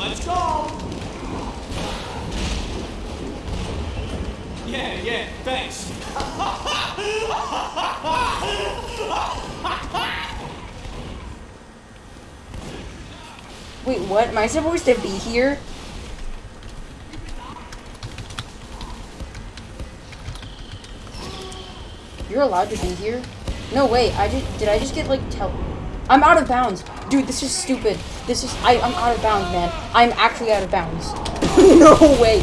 Let's go! Yeah, yeah, thanks. Wait, what? Am I supposed to be here? You're allowed to be here? No, wait, I just- did I just get, like, tell- I'm out of bounds. Dude, this is stupid. This is, I, I'm out of bounds, man. I'm actually out of bounds. no way.